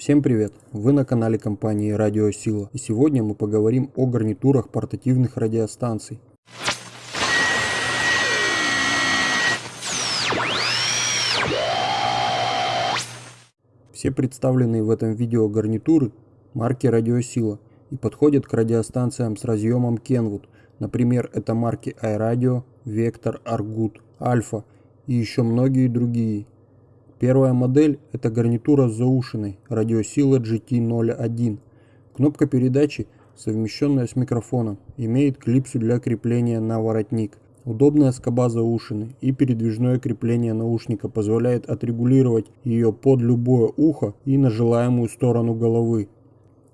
Всем привет! Вы на канале компании Радио Сила и сегодня мы поговорим о гарнитурах портативных радиостанций. Все представленные в этом видео гарнитуры марки Радиосила и подходят к радиостанциям с разъемом Kenwood. Например, это марки iRadio, Vector, Argut, Alpha и еще многие другие. Первая модель – это гарнитура с заушиной радиосила GT01. Кнопка передачи, совмещенная с микрофоном, имеет клипсу для крепления на воротник. Удобная скоба заушины и передвижное крепление наушника позволяет отрегулировать ее под любое ухо и на желаемую сторону головы.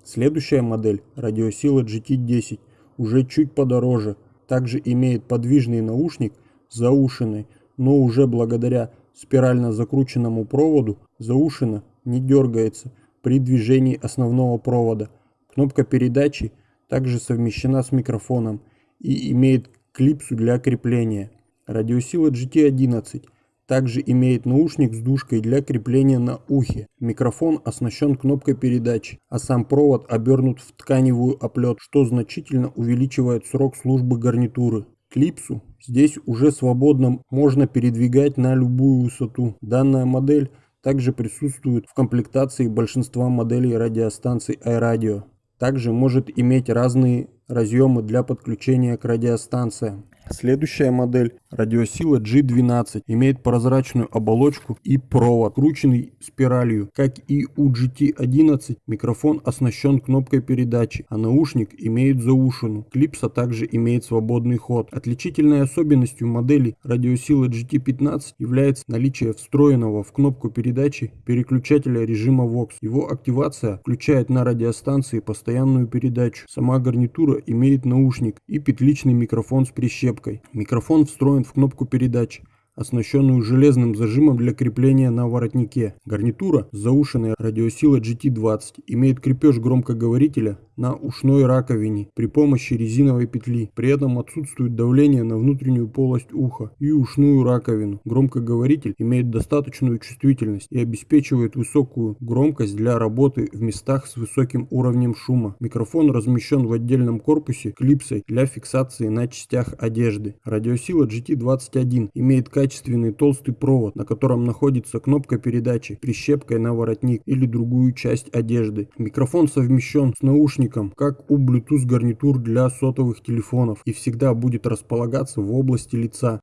Следующая модель – радиосила GT10, уже чуть подороже, также имеет подвижный наушник заушиной, но уже благодаря спирально закрученному проводу заушина не дергается при движении основного провода. Кнопка передачи также совмещена с микрофоном и имеет клипсу для крепления. Радиосила GT11 также имеет наушник с дужкой для крепления на ухе. Микрофон оснащен кнопкой передачи, а сам провод обернут в тканевую оплет, что значительно увеличивает срок службы гарнитуры. Клипсу здесь уже свободно можно передвигать на любую высоту. Данная модель также присутствует в комплектации большинства моделей радиостанций iRadio. Также может иметь разные разъемы для подключения к радиостанциям. Следующая модель радиосила G12 имеет прозрачную оболочку и провод, крученный спиралью. Как и у GT11, микрофон оснащен кнопкой передачи, а наушник имеет заушину. Клипса также имеет свободный ход. Отличительной особенностью модели радиосила GT15 является наличие встроенного в кнопку передачи переключателя режима VOX. Его активация включает на радиостанции постоянную передачу. Сама гарнитура имеет наушник и петличный микрофон с прищепкой. Микрофон встроен в кнопку передач оснащенную железным зажимом для крепления на воротнике. Гарнитура с заушенной радиосилой GT20 имеет крепеж громкоговорителя на ушной раковине при помощи резиновой петли. При этом отсутствует давление на внутреннюю полость уха и ушную раковину. Громкоговоритель имеет достаточную чувствительность и обеспечивает высокую громкость для работы в местах с высоким уровнем шума. Микрофон размещен в отдельном корпусе клипсой для фиксации на частях одежды. Радиосила GT21 имеет качественный толстый провод, на котором находится кнопка передачи, прищепкой на воротник или другую часть одежды. Микрофон совмещен с наушником, как у Bluetooth гарнитур для сотовых телефонов и всегда будет располагаться в области лица.